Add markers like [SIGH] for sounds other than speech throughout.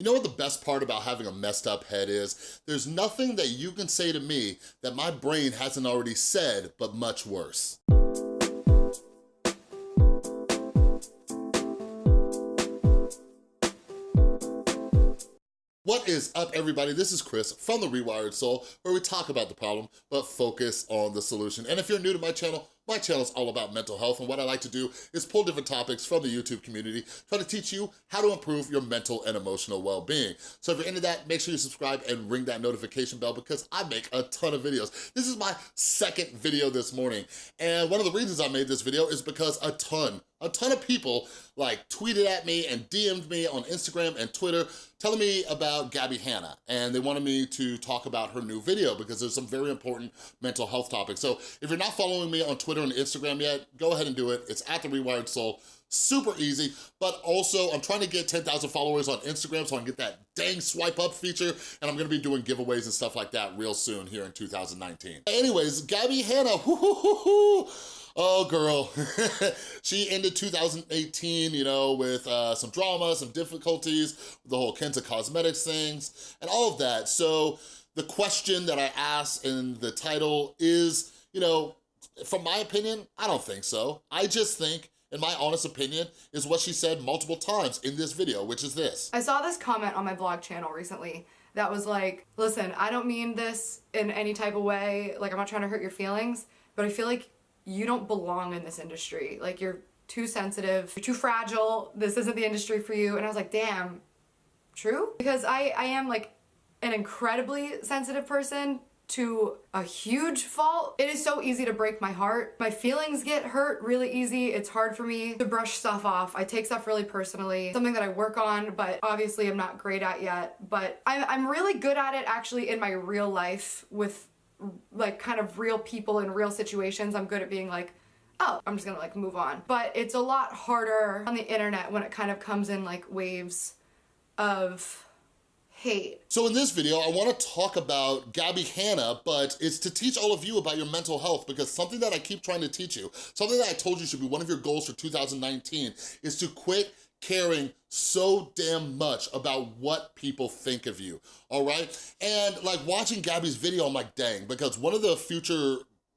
You know what the best part about having a messed up head is? There's nothing that you can say to me that my brain hasn't already said, but much worse. What is up, everybody? This is Chris from The Rewired Soul, where we talk about the problem, but focus on the solution. And if you're new to my channel, my channel is all about mental health, and what I like to do is pull different topics from the YouTube community, try to teach you how to improve your mental and emotional well-being. So if you're into that, make sure you subscribe and ring that notification bell because I make a ton of videos. This is my second video this morning, and one of the reasons I made this video is because a ton, a ton of people like tweeted at me and DM'd me on Instagram and Twitter telling me about Gabbie Hanna, and they wanted me to talk about her new video because there's some very important mental health topics. So if you're not following me on Twitter, and Instagram yet, go ahead and do it. It's at The Rewired Soul. Super easy, but also I'm trying to get 10,000 followers on Instagram so I can get that dang swipe up feature, and I'm gonna be doing giveaways and stuff like that real soon here in 2019. Anyways, Gabbie Hanna, [LAUGHS] Oh, girl. [LAUGHS] she ended 2018, you know, with uh, some drama, some difficulties, the whole Kenta Cosmetics things, and all of that. So the question that I asked in the title is, you know, from my opinion, I don't think so. I just think in my honest opinion, is what she said multiple times in this video, which is this. I saw this comment on my vlog channel recently that was like, listen, I don't mean this in any type of way, like I'm not trying to hurt your feelings, but I feel like you don't belong in this industry. Like you're too sensitive, you're too fragile, this isn't the industry for you. And I was like, damn, true? Because I, I am like an incredibly sensitive person to a huge fault. It is so easy to break my heart. My feelings get hurt really easy. It's hard for me to brush stuff off. I take stuff really personally. Something that I work on, but obviously I'm not great at yet. But I'm, I'm really good at it actually in my real life with like kind of real people in real situations. I'm good at being like, oh, I'm just gonna like move on. But it's a lot harder on the internet when it kind of comes in like waves of hate. So in this video, I wanna talk about Gabbie Hanna, but it's to teach all of you about your mental health because something that I keep trying to teach you, something that I told you should be one of your goals for 2019 is to quit caring so damn much about what people think of you, all right? And like watching Gabbie's video, I'm like, dang, because one of the future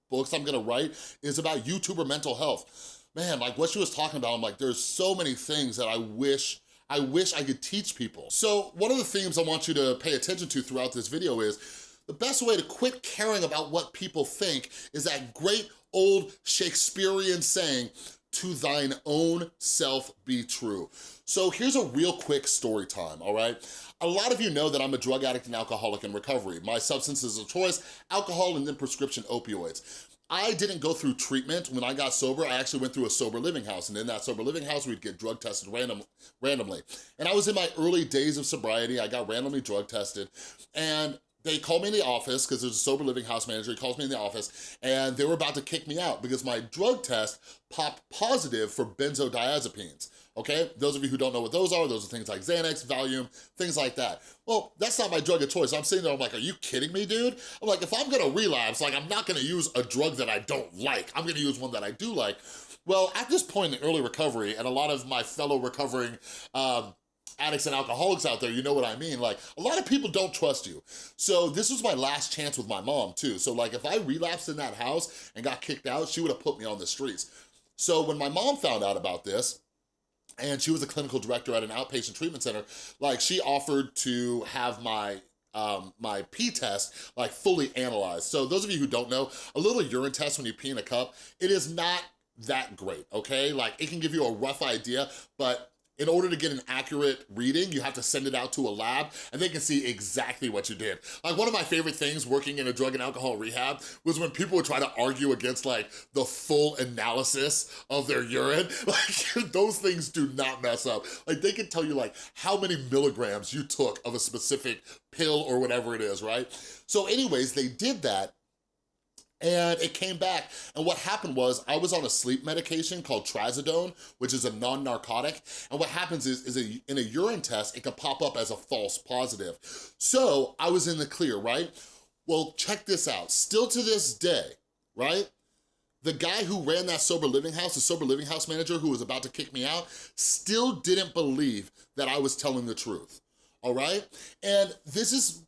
books I'm gonna write is about YouTuber mental health. Man, like what she was talking about, I'm like, there's so many things that I wish I wish I could teach people. So one of the themes I want you to pay attention to throughout this video is the best way to quit caring about what people think is that great old Shakespearean saying, to thine own self be true. So here's a real quick story time, all right? A lot of you know that I'm a drug addict and alcoholic in recovery. My substances of choice, alcohol and then prescription opioids. I didn't go through treatment when I got sober. I actually went through a sober living house. And in that sober living house, we'd get drug tested random, randomly. And I was in my early days of sobriety. I got randomly drug tested. And they called me in the office because there's a sober living house manager. He calls me in the office and they were about to kick me out because my drug test popped positive for benzodiazepines okay? Those of you who don't know what those are, those are things like Xanax, Valium, things like that. Well, that's not my drug of choice. I'm sitting there, I'm like, are you kidding me, dude? I'm like, if I'm gonna relapse, like, I'm not gonna use a drug that I don't like. I'm gonna use one that I do like. Well, at this point in early recovery, and a lot of my fellow recovering um, addicts and alcoholics out there, you know what I mean? Like, a lot of people don't trust you. So this was my last chance with my mom too. So like, if I relapsed in that house and got kicked out, she would have put me on the streets. So when my mom found out about this, and she was a clinical director at an outpatient treatment center, like she offered to have my um, my pee test like fully analyzed. So those of you who don't know, a little urine test when you pee in a cup, it is not that great, okay? Like it can give you a rough idea, but in order to get an accurate reading, you have to send it out to a lab and they can see exactly what you did. Like one of my favorite things working in a drug and alcohol rehab was when people would try to argue against like the full analysis of their urine. [LAUGHS] Like those things do not mess up. Like they can tell you like how many milligrams you took of a specific pill or whatever it is, right? So anyways, they did that and it came back. And what happened was I was on a sleep medication called trazodone, which is a non-narcotic. And what happens is, is a, in a urine test, it can pop up as a false positive. So I was in the clear, right? Well, check this out. Still to this day, right? The guy who ran that sober living house, the sober living house manager who was about to kick me out, still didn't believe that I was telling the truth all right? And this is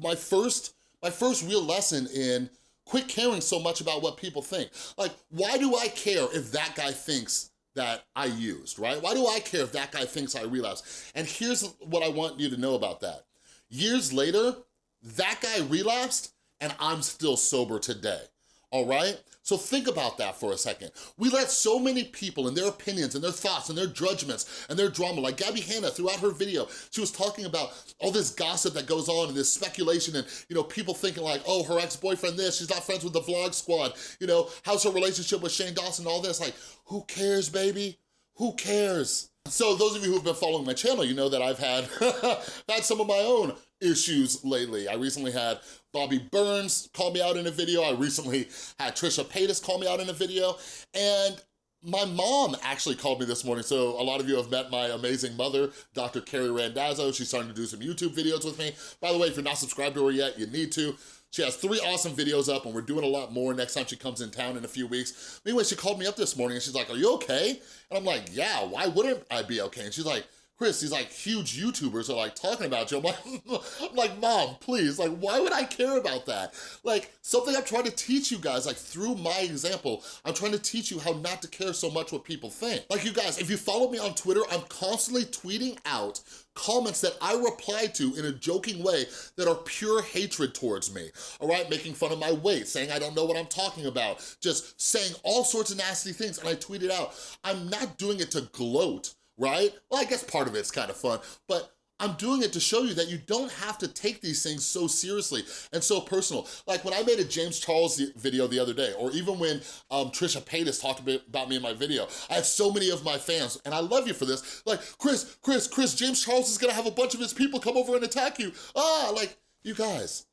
my first, my first real lesson in quit caring so much about what people think. Like, why do I care if that guy thinks that I used, right? Why do I care if that guy thinks I relapsed? And here's what I want you to know about that. Years later, that guy relapsed and I'm still sober today, all right? So think about that for a second. We let so many people and their opinions and their thoughts and their judgments and their drama, like Gabbie Hanna throughout her video, she was talking about all this gossip that goes on and this speculation and, you know, people thinking like, oh, her ex-boyfriend this, she's not friends with the vlog squad, you know, how's her relationship with Shane Dawson, all this, like, who cares, baby? Who cares? So those of you who've been following my channel, you know that I've had, [LAUGHS] had some of my own issues lately. I recently had Bobby Burns call me out in a video. I recently had Trisha Paytas call me out in a video. And my mom actually called me this morning, so a lot of you have met my amazing mother, Dr. Carrie Randazzo. She's starting to do some YouTube videos with me. By the way, if you're not subscribed to her yet, you need to. She has three awesome videos up and we're doing a lot more next time she comes in town in a few weeks. Anyway, she called me up this morning and she's like, are you okay? And I'm like, yeah, why wouldn't I be okay? And she's like, Chris, these like huge YouTubers are like talking about you. I'm like, [LAUGHS] I'm like, mom, please, like, why would I care about that? Like, something I'm trying to teach you guys, like through my example, I'm trying to teach you how not to care so much what people think. Like you guys, if you follow me on Twitter, I'm constantly tweeting out comments that I reply to in a joking way that are pure hatred towards me, all right? Making fun of my weight, saying I don't know what I'm talking about, just saying all sorts of nasty things, and I tweet it out. I'm not doing it to gloat right? Well, I guess part of it's kind of fun, but I'm doing it to show you that you don't have to take these things so seriously and so personal. Like when I made a James Charles video the other day, or even when um, Trisha Paytas talked about me in my video, I have so many of my fans, and I love you for this, like, Chris, Chris, Chris, James Charles is gonna have a bunch of his people come over and attack you. Ah, like, you guys,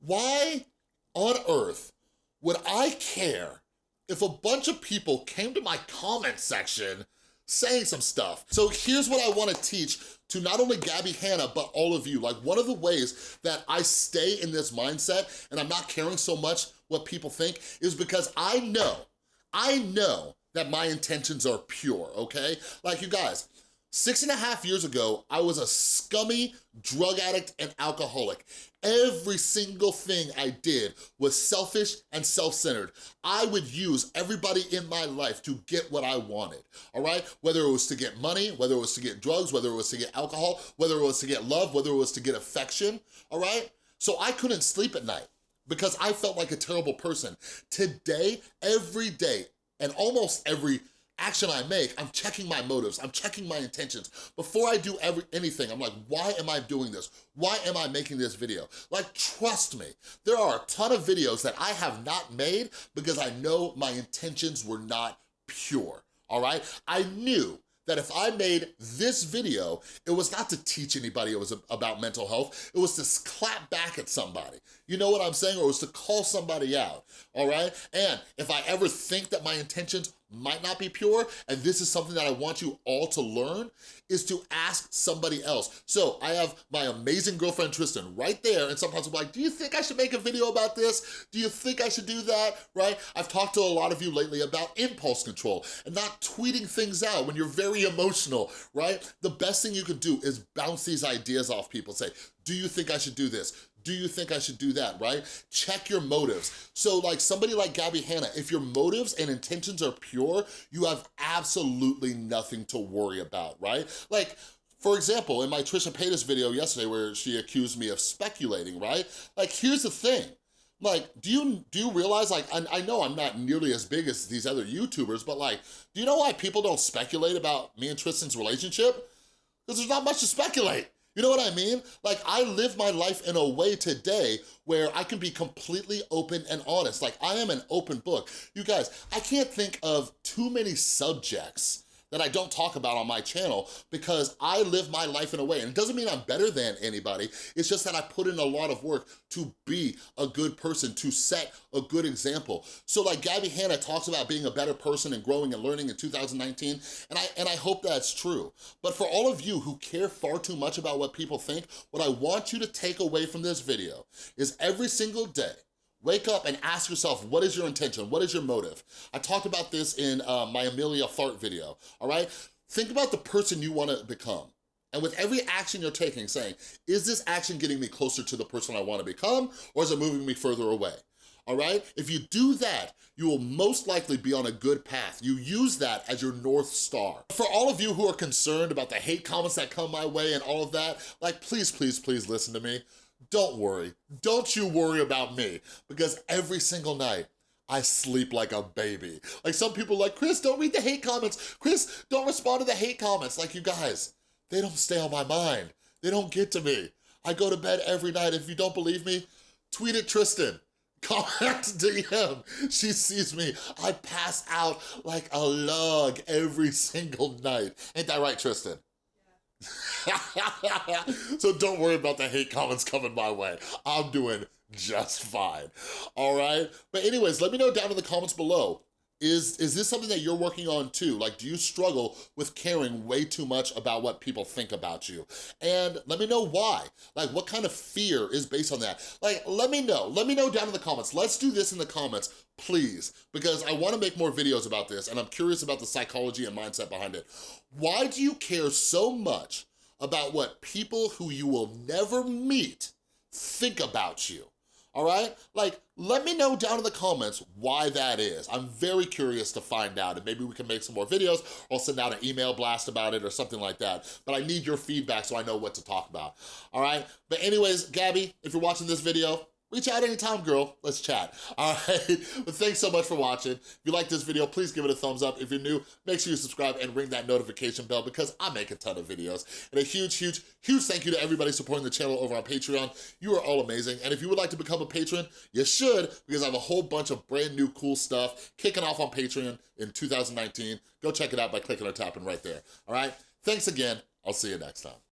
why on earth would I care if a bunch of people came to my comment section saying some stuff. So here's what I wanna teach to not only Gabbie Hanna, but all of you. Like one of the ways that I stay in this mindset and I'm not caring so much what people think is because I know, I know that my intentions are pure, okay? Like you guys, Six and a half years ago, I was a scummy drug addict and alcoholic. Every single thing I did was selfish and self-centered. I would use everybody in my life to get what I wanted, all right? Whether it was to get money, whether it was to get drugs, whether it was to get alcohol, whether it was to get love, whether it was to get affection, all right? So I couldn't sleep at night because I felt like a terrible person. Today, every day, and almost every action I make, I'm checking my motives, I'm checking my intentions. Before I do every, anything, I'm like, why am I doing this? Why am I making this video? Like, trust me, there are a ton of videos that I have not made because I know my intentions were not pure, all right? I knew that if I made this video, it was not to teach anybody it was about mental health, it was to clap back at somebody. You know what I'm saying? Or it was to call somebody out, all right? And if I ever think that my intentions might not be pure, and this is something that I want you all to learn, is to ask somebody else. So I have my amazing girlfriend Tristan right there, and sometimes I'm like, do you think I should make a video about this? Do you think I should do that, right? I've talked to a lot of you lately about impulse control and not tweeting things out when you're very emotional, right? The best thing you can do is bounce these ideas off people. Say, do you think I should do this? Do you think I should do that, right? Check your motives. So like somebody like Gabbie Hanna, if your motives and intentions are pure, you have absolutely nothing to worry about, right? Like, for example, in my Trisha Paytas video yesterday where she accused me of speculating, right? Like, here's the thing. Like, do you do you realize, like, I, I know I'm not nearly as big as these other YouTubers, but like, do you know why people don't speculate about me and Tristan's relationship? Because there's not much to speculate. You know what I mean? Like I live my life in a way today where I can be completely open and honest. Like I am an open book. You guys, I can't think of too many subjects that I don't talk about on my channel because I live my life in a way, and it doesn't mean I'm better than anybody, it's just that I put in a lot of work to be a good person, to set a good example. So like Gabbie Hanna talks about being a better person and growing and learning in 2019, and I, and I hope that's true. But for all of you who care far too much about what people think, what I want you to take away from this video is every single day, Wake up and ask yourself, what is your intention? What is your motive? I talked about this in uh, my Amelia Fart video, all right? Think about the person you wanna become. And with every action you're taking, saying, is this action getting me closer to the person I wanna become, or is it moving me further away? all right? If you do that, you will most likely be on a good path. You use that as your North Star. For all of you who are concerned about the hate comments that come my way and all of that, like please, please, please listen to me. Don't worry, don't you worry about me because every single night, I sleep like a baby. Like some people like, Chris, don't read the hate comments. Chris, don't respond to the hate comments. Like you guys, they don't stay on my mind. They don't get to me. I go to bed every night. If you don't believe me, tweet at Tristan. [LAUGHS] Comment DM. She sees me. I pass out like a log every single night. Ain't that right, Tristan? [LAUGHS] So don't worry about the hate comments coming my way. I'm doing just fine, all right? But anyways, let me know down in the comments below. Is, is this something that you're working on too? Like, do you struggle with caring way too much about what people think about you? And let me know why. Like, what kind of fear is based on that? Like, let me know. Let me know down in the comments. Let's do this in the comments, please, because I wanna make more videos about this and I'm curious about the psychology and mindset behind it. Why do you care so much about what people who you will never meet think about you? All right? Like, let me know down in the comments why that is. I'm very curious to find out, and maybe we can make some more videos, or I'll send out an email blast about it or something like that. But I need your feedback so I know what to talk about, all right? But anyways, Gabbie, if you're watching this video, reach out anytime, girl. Let's chat. All right. [LAUGHS] But thanks so much for watching. If you like this video, please give it a thumbs up. If you're new, make sure you subscribe and ring that notification bell because I make a ton of videos. And a huge, huge, huge thank you to everybody supporting the channel over on Patreon. You are all amazing. And if you would like to become a patron, you should because I have a whole bunch of brand new cool stuff kicking off on Patreon in 2019. Go check it out by clicking or tapping right there. All right. Thanks again. I'll see you next time.